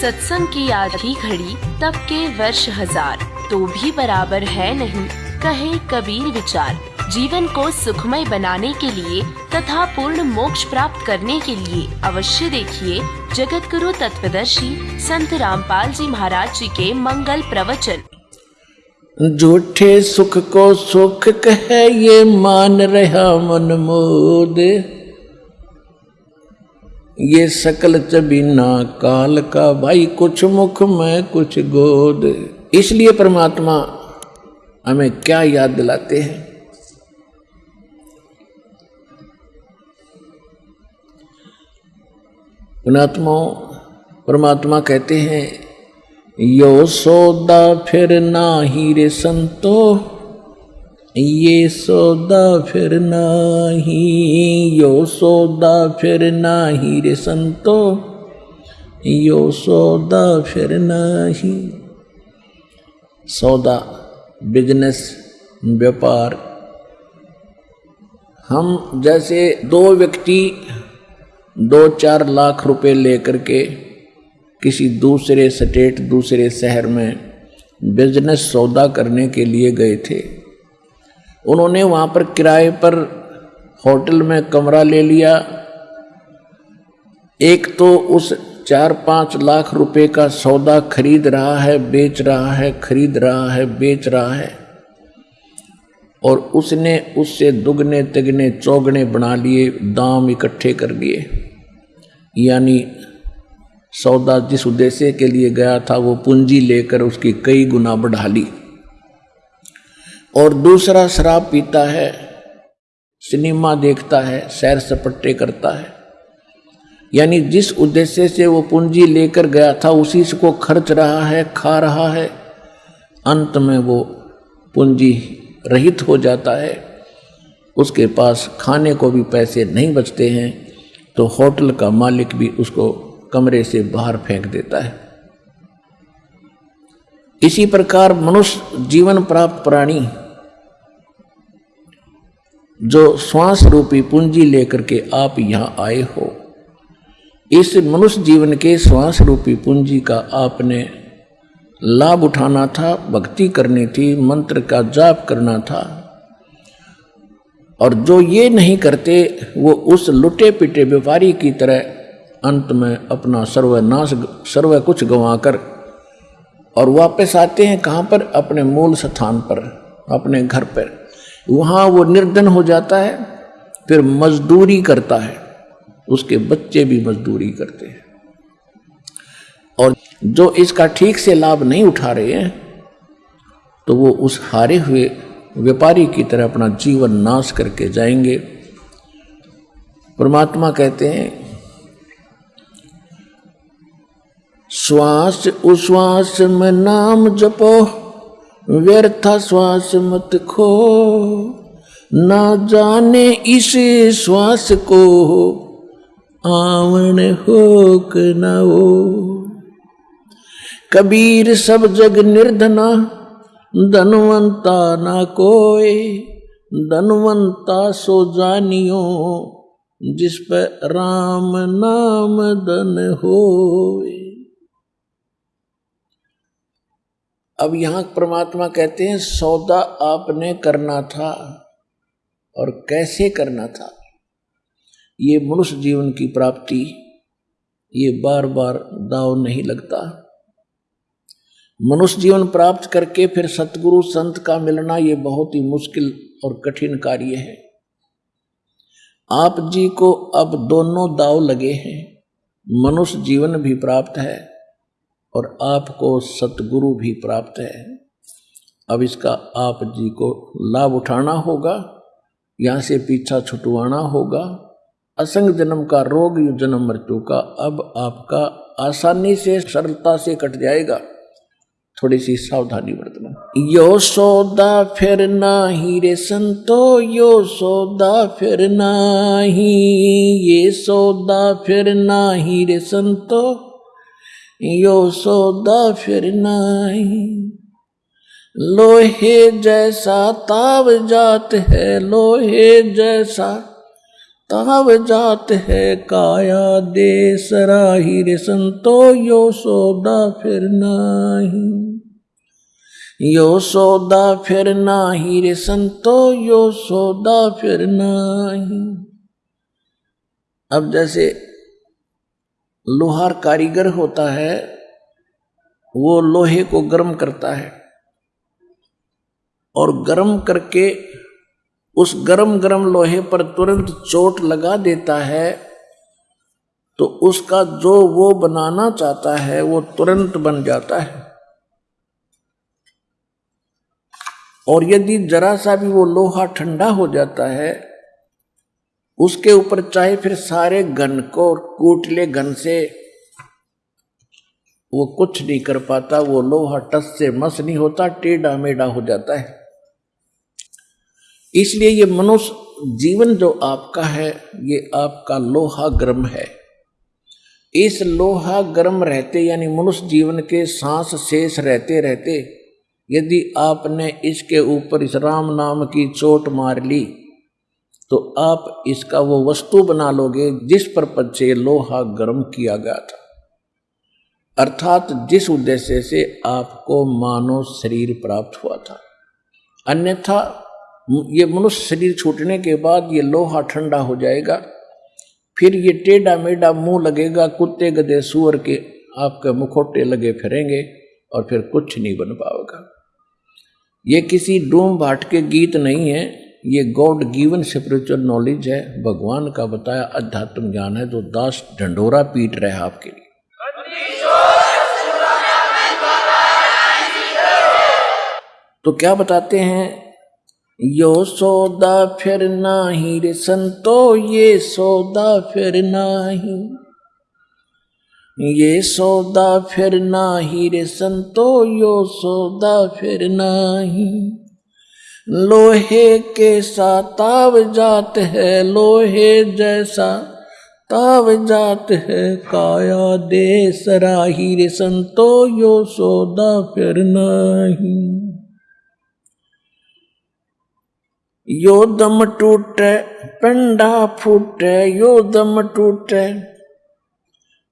सत्संग की आधी घड़ी, तब के वर्ष हज़ार। तो भी बराबर है नहीं, कहे कबीर विचार। जीवन को सुखमय बनाने के लिए तथा पूर्ण मोक्ष प्राप्त करने के लिए अवश्य देखिए जगत गुरु तत्वदर्शी संत रामपाल जी महाराज जी के मंगल प्रवचन। झूठे सुख को सुख कहे ये मान रहा मन मोद ये सकल चबीना काल का, भाई कुछ मुख में कुछ गोद। इसलिए परमात्मा हमें क्या याद दिलाते हैं? पुणात्मा परमात्मा कहते हैं, यो सौदा फिर ना ही रे संतो ये सौदा फिर नाही, यो सौदा फिर नाही रे संतो। यो सौदा फिर नाही। सौदा बिज़नेस व्यापार। हम जैसे दो व्यक्ति दो चार लाख रुपए लेकर के किसी दूसरे स्टेट, दूसरे शहर में बिज़नेस सौदा करने के लिए गए थे। उन्होंने वहाँ पर किराए पर होटल में कमरा ले लिया। एक तो उस चार पाँच लाख रुपए का सौदा खरीद रहा है, बेच रहा है, खरीद रहा है, बेच रहा है। और उसने उससे दुगने, तिगने, चौगने बना लिए, दाम इकट्ठे कर लिए यानी सौदा जिस उद्देश्य के लिए गया था, वो पूंजी लेकर उसकी कई गुना बढ़ा ली। और दूसरा शराब पीता है, सिनेमा देखता है, सैर सपट्टे करता है। यानी जिस उद्देश्य से वो पूंजी लेकर गया था, उसी को खर्च रहा है, खा रहा है। अंत में वो पूंजी रहित हो जाता है। उसके पास खाने को भी पैसे नहीं बचते हैं तो होटल का मालिक भी उसको कमरे से बाहर फेंक देता है। इसी प्रकार मनुष्य जीवन प्राप्त प्राणी जो श्वास रूपी पूंजी लेकर के आप यहाँ आए हो। इस मनुष्य जीवन के श्वास रूपी पूंजी का आपने लाभ उठाना था, भक्ति करनी थी, मंत्र का जाप करना था। और जो ये नहीं करते, वो उस लुटे पिटे व्यापारी की तरह अंत में अपना सर्वनाश, सर्व कुछ गंवाकर और वापस आते हैं कहाँ पर? अपने मूल स्थान पर, अपने घर पर। वहाँ वो निर्धन हो जाता है, फिर मजदूरी करता है। उसके बच्चे भी मजदूरी करते हैं। और जो इसका ठीक से लाभ नहीं उठा रहे हैं तो वो उस हारे हुए व्यापारी की तरह अपना जीवन नाश करके जाएँगे। परमात्मा कहते हैं श्वास उश्वास में नाम जपो व्यर्था श्वास मत खो। ना जाने इस श्वास को आवन हो न हो। कबीर सब जग निर्धना, धनवंता ना कोई धनवंता सो जानियो, जिस पर राम नाम धन होए। अब यहाँ परमात्मा कहते हैं, सौदा आपने करना था और कैसे करना था? ये मनुष्य जीवन की प्राप्ति, ये बार बार दाव नहीं लगता। मनुष्य जीवन प्राप्त करके फिर सतगुरु, संत का मिलना ये बहुत ही मुश्किल और कठिन कार्य है। आप जी को अब दोनों दाव लगे हैं। मनुष्य जीवन भी प्राप्त है। और आपको सतगुरु भी प्राप्त है। अब इसका आप जी को लाभ उठाना होगा, यहाँ से पीछा छुटवाना होगा। असंग जन्म का रोग, जन्म मृत्यु का अब आपका आसानी से, सरलता से कट जाएगा। थोड़ी सी सावधानी बरतना। यो सौदा फिर ही रे संतो, यो सौदा फिर ही ये सौदा फिर ही रे संतो। यो सौदा फिर नहीं। लोहे जैसा ताव जात है, लोहे जैसा ताव जात है, काया दे सराही रे संतो यो सौदा फिर नाही। यो सौदा फिर नाही रे संतो यो सौदा फिर नाही। अब जैसे लोहार कारीगर होता है, वो लोहे को गर्म करता है। और गर्म करके उस गर्म गर्म लोहे पर तुरंत चोट लगा देता है तो उसका जो वो बनाना चाहता है, वो तुरंत बन जाता है। और यदि जरा सा भी वो लोहा ठंडा हो जाता है उसके ऊपर चाहे फिर सारे गन को कूट ले घन से वो कुछ नहीं कर पाता, वो लोहा टस से मस नहीं होता, टेढ़ा मेढ़ा हो जाता है। इसलिए ये मनुष्य जीवन जो आपका है, ये आपका लोहा गर्म है। इस लोहा गर्म रहते, यानी मनुष्य जीवन के सांस शेष रहते रहते, यदि आपने इसके ऊपर इस राम नाम की चोट मार ली तो आप इसका वो वस्तु बना लोगे जिस पर से लोहा गर्म किया गया था। अर्थात जिस उद्देश्य से आपको मानव शरीर प्राप्त हुआ था। अन्यथा ये मनुष्य शरीर छूटने के बाद ये लोहा ठंडा हो जाएगा, फिर ये टेढ़ा मेढ़ा मुँह लगेगा, कुत्ते, गधे, सुअर के आपके मुखोटे लगे फिरेंगे और फिर कुछ नहीं बन पाएगा। ये किसी डूम भाट के गीत नहीं है ये गॉड गिवन स्पिरिचुअल नॉलेज है, भगवान का बताया अध्यात्म ज्ञान है, जो दास ढंडोरा पीट रहे हैं आपके लिए। तो क्या बताते हैं? यो सौदा फिर नाही रे संतो, ये सौदा फिर नाही। ये सौदा फिर नाही रे संतो, यो सौदा फिर नाही। लोहे के सा ताव जात है, लोहे जैसा ताव जात है। काया दे सराही रे संतो, यो सौदा फिर नाही। यो दम टूटे, पेंडा फूटे, यो दम टूटे,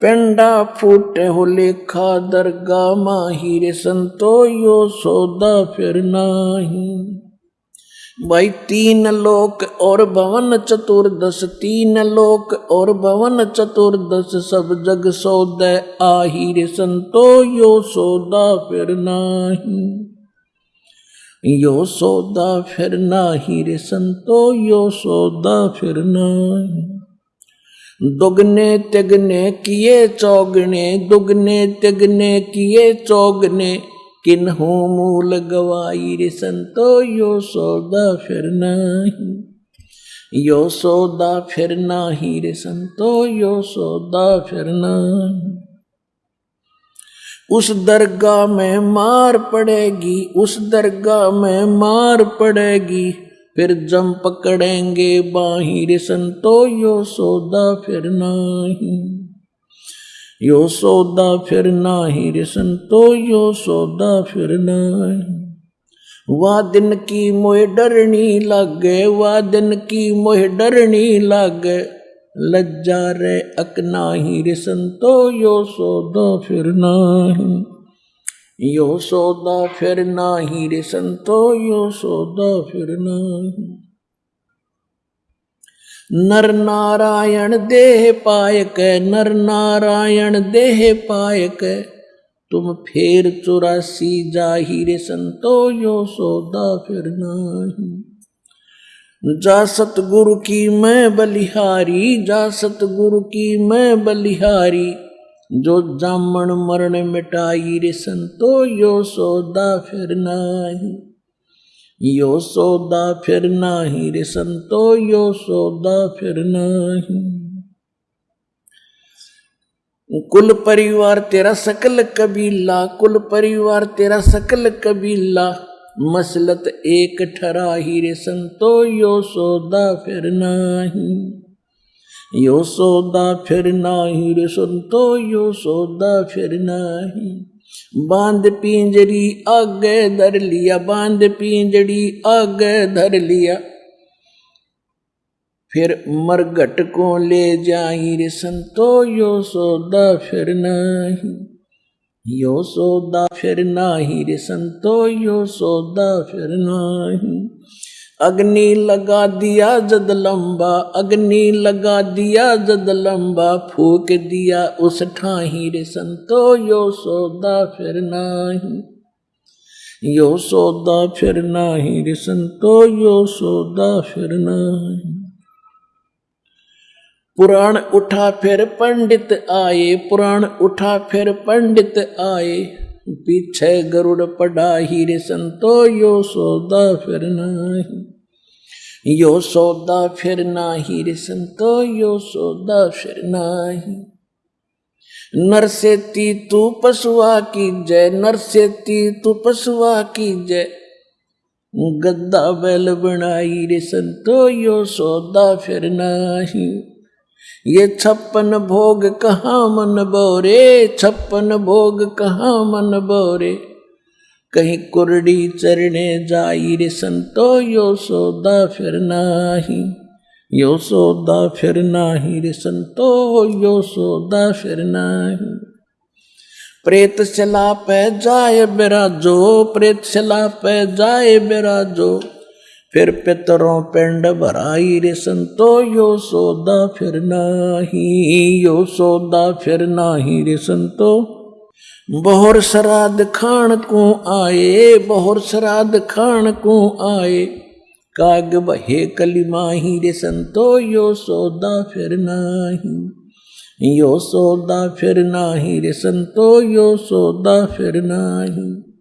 पेंडा फूटे हो लेखा दरगा माहिर संतो, यो सौदा फिर नाही। भाई, तीन लोक और भवन चतुर्दश, तीन लोक और भवन चतुर्दश, सब जग सौदे, आहिर संतो यो सौदा फिर नाही। यो सौदा फिर नाही रे संतो, यो सौदा फिर नाही। दुगने तिगने किए चौगने, दुगने तिगने किए चौगने किन्हू मूल गवाई रे संतो, यो सौदा फिर नाही। यो सौदा फिर नाही रे संतो, यो सौदा फिर नाही। उस दरगाह में मार पड़ेगी, उस दरगाह में मार पड़ेगी, फिर जम पकड़ेंगे बाहिर संतो, यो सौदा फिर नाही। यो सौदा फिर नाही रिसन तो यो सौदा फिर नाही। वाह दिन की मोह डरनी लागे वाह दिन की मोह डरनी लागे। लज्जा रे अकनाही रे संतो यो सौदा फिर नाही। यो सौदा फिर नाही रिसन तो यो सौदा फिर नाही। नर नारायण देह पायक, नर नारायण देह पायक। तुम फेर चौरासी ज़ाहिर संतो, यो सौदा फिर नाही। जा सतगुरु की मैं बलिहारी, जा सतगुरु की मैं बलिहारी। जो जामन मरण मिटाई रे संतो, यो सौदा फिर नाही। यो सौदा फिर नाही रे संतो, यो सौदा फिर नाही। कुल परिवार तेरा सकल कबीला, कुल परिवार तेरा सकल कबीला। मसलत एक ठराही रे संतो, यो सौदा फिर नाही। यो सौदा फिर नाही रे संतो, यो सौदा फिर नाही। बाँध पिंजरी आगे धर लिया, बाँध पिंजरी आगे धर लिया। फिर मरघट को ले जाई रे संतो, यो सौदा फिर नाही। यो सौदा फिर नाही रे संतो, यो सौदा फिर नाही। अग्नि लगा दिया जद लंबा, अग्नि लगा दिया जद लंबा, फूक दिया उस ठाही रे संतो, यो सौदा फिर नाही। यो सौदा फिर नाही रे संतो, यो सौदा फिर नाही। पुराण उठा फिर पंडित आए, पुराण उठा फिर पंडित आए। पीछे गरुड़ पड़ा हीरे संतो, यो सौदा फिर नाही। यो सौदा फिर नाही रे संतो, यो सौदा फिर नाही। नर ती पशुआ की जय, नर ती तू पशुआ की जय। गद्दा बैल बनाई रे संतो, यो सौदा फिर नाही। ये छप्पन भोग कहाँ मन बोरे? छप्पन भोग कहाँ मन बोरे? कहीं कुरडी चरने जाई रे संतो, यो सौदा फिर नाही। यो सौदा फिर नाही रे संतो, यो सौदा फिर नाही। प्रेत चला पे जाए बिराजो, प्रेत चला पे जाए बिराजो। फिर पितरों पिंड भराई रे संतो, यो सौदा फिर नाही, यो सौदा फिर नाही रे संतो। बहुर श्राद्ध खान को आए, बहुर श्राद्ध खान को आए, काग बहे कलिमाही रे संतो, यो सौदा फिर नाही। यो सौदा फिर नाही रे संतो, यो सौदा फिर नाही।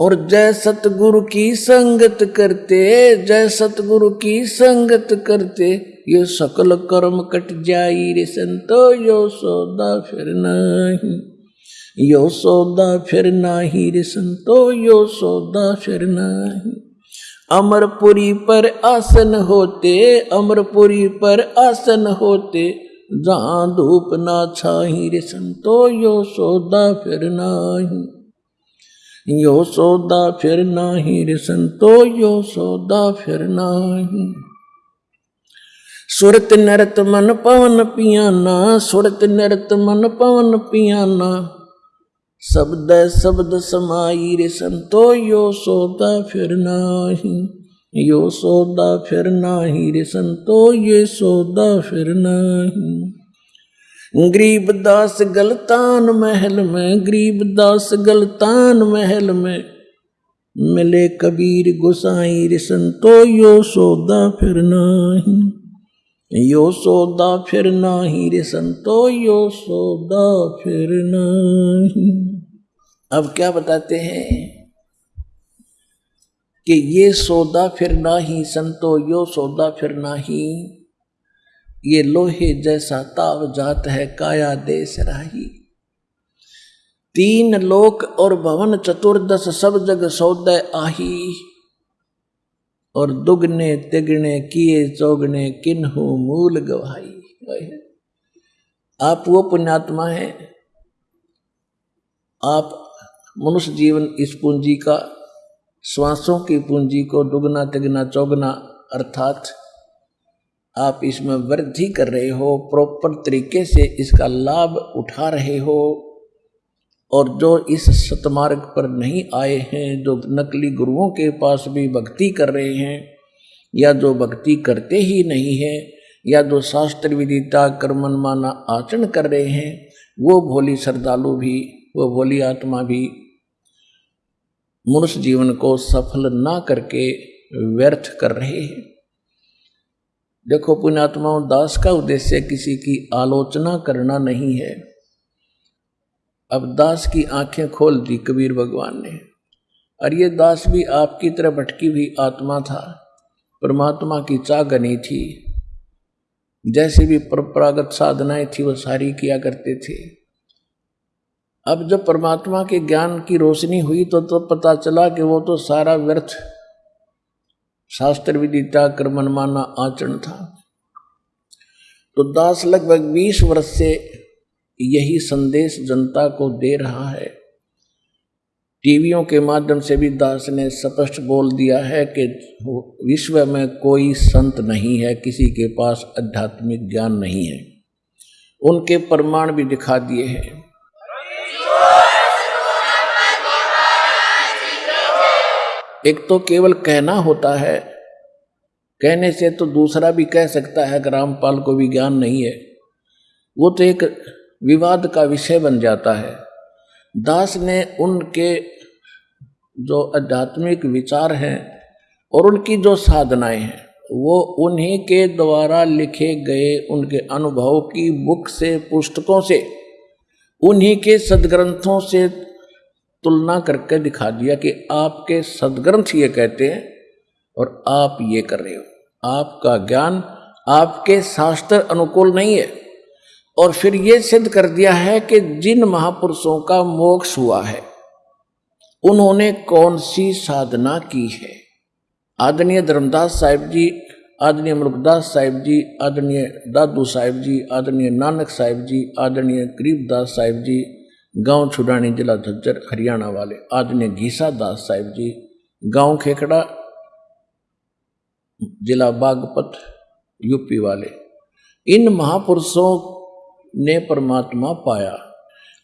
और जय सतगुरु की संगत करते, जय सतगुरु की संगत करते, ये सकल कर्म कट जाई रे संतो, यो सौदा फिर नाही। यो सौदा फिर नाही रे संतो, यो सौदा फिर नाही। अमरपुरी पर आसन होते, अमरपुरी पर आसन होते, जहाँ धूप ना छाही रे संतो, यो सौदा फिर नाही। यो सौदा फिर नाही रे संतो, यो सौदा फिर नाही। सुरत नरत मन पवन पियाना, सुरत नरत मन पवन पियाना। शब्द शब्द समाई रे संतो, यो सौदा फिर नाही। यो सौदा फिर नाही रे संतो, ये सौदा फिर नहीं। गरीब दास गलतान महल में, गरीब दास गलतान महल में। मिले कबीर गुसाई रे संतो यो सौदा फिर नाही। यो सौदा फिर नाही रे संतो यो सौदा फिर नाही। अब क्या बताते हैं कि ये सौदा फिर नाही, संतो यो सौदा फिर नाही। ये लोहे जैसा ताव जात है, काया देश राही। तीन लोक और भवन चतुर्दश सब जग सौदय आही। और दुगने तिगने किए चौगने किन्हु मूल गवाही। आप वो पुण्यात्मा है। आप मनुष्य जीवन इस पूंजी का, श्वासों की पूंजी को दुगना तिगना चौगना, अर्थात आप इसमें वृद्धि कर रहे हो प्रॉपर तरीके से इसका लाभ उठा रहे हो। और जो इस सतमार्ग पर नहीं आए हैं, जो नकली गुरुओं के पास भी भक्ति कर रहे हैं, या जो भक्ति करते ही नहीं है, या जो शास्त्र विदिता कर्मन माना आचरण कर रहे हैं, वो भोली श्रद्धालु भी, वो भोली आत्मा भी मनुष्य जीवन को सफल ना करके व्यर्थ कर रहे हैं। देखो पुण्यात्माओं दास का उद्देश्य किसी की आलोचना करना नहीं है। अब दास की आँखें खोल दी कबीर भगवान ने, और ये दास भी आपकी तरह भटकी हुई आत्मा था, परमात्मा की चागनी थी। जैसी भी परंपरागत साधनाएँ थी, वो सारी किया करते थे। अब जब परमात्मा के ज्ञान की रोशनी हुई तो तो पता चला कि वो तो सारा व्यर्थ शास्त्र विदिता कर्मन माना आचरण था। तो दास लगभग बीस वर्ष से यही संदेश जनता को दे रहा है। टीवियों के माध्यम से भी दास ने स्पष्ट बोल दिया है कि विश्व में कोई संत नहीं है, किसी के पास आध्यात्मिक ज्ञान नहीं है। उनके प्रमाण भी दिखा दिए हैं। एक तो केवल कहना होता है, कहने से तो दूसरा भी कह सकता है कि रामपाल को भी ज्ञान नहीं है। वो तो एक विवाद का विषय बन जाता है। दास ने उनके जो आध्यात्मिक विचार हैं और उनकी जो साधनाएँ हैं, वो उन्हीं के द्वारा लिखे गए उनके अनुभव की बुक से, पुस्तकों से, उन्हीं के सदग्रंथों से तुलना करके दिखा दिया कि आपके सदग्रंथ ये कहते हैं और आप ये कर रहे हो। आपका ज्ञान आपके शास्त्र अनुकूल नहीं है। और फिर ये सिद्ध कर दिया है कि जिन महापुरुषों का मोक्ष हुआ है, उन्होंने कौन सी साधना की है? आदरणीय धर्मदास साहिब जी, आदरणीय मुल्कदास साहिब जी, आदरणीय दादू साहिब जी, आदरणीय नानक साहिब जी, आदरणीय गरीबदास साहिब जी गाँव छुडानी जिला झज्जर, हरियाणा वाले आदरणीय घीसा दास साहिब जी, गाँव खेकड़ा जिला बागपत, यूपी वाले। इन महापुरुषों ने परमात्मा पाया।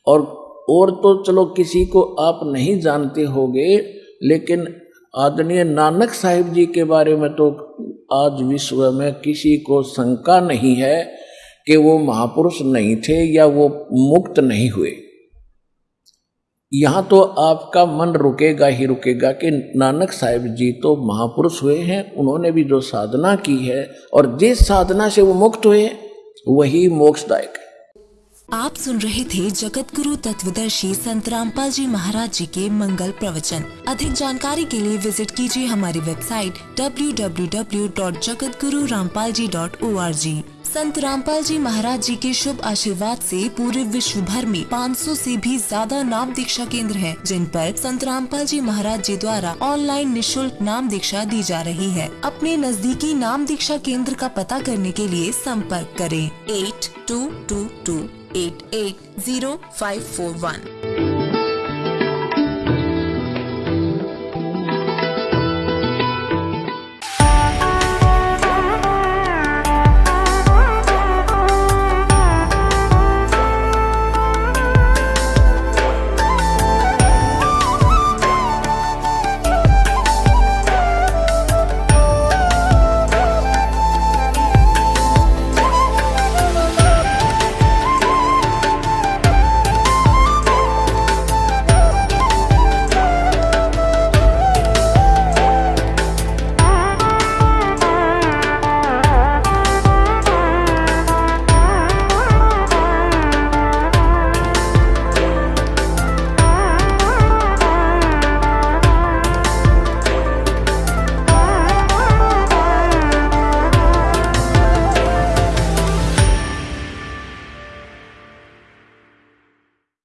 और और तो चलो किसी को आप नहीं जानते होगे, लेकिन आदरणीय नानक साहिब जी के बारे में तो आज विश्व में किसी को शंका नहीं है कि वो महापुरुष नहीं थे या वो मुक्त नहीं हुए। यहाँ तो आपका मन रुकेगा ही रुकेगा कि नानक साहिब जी तो महापुरुष हुए हैं, उन्होंने भी जो साधना की है और जिस साधना से वो मुक्त हुए, वही मोक्षदायक है। आप सुन रहे थे जगत गुरु तत्वदर्शी संत रामपाल जी महाराज जी के मंगल प्रवचन। अधिक जानकारी के लिए विज़िट कीजिए हमारी वेबसाइट www.jagatgururampalji.org संत रामपाल जी महाराज जी के शुभ आशीर्वाद से पूरे विश्व भर में 500 से भी ज़्यादा नाम दीक्षा केंद्र हैं, जिन पर संत रामपाल जी महाराज जी द्वारा ऑनलाइन निशुल्क नाम दीक्षा दी जा रही है। अपने नजदीकी नाम दीक्षा केंद्र का पता करने के लिए संपर्क करें। Eight two two two eight eight zero five four one.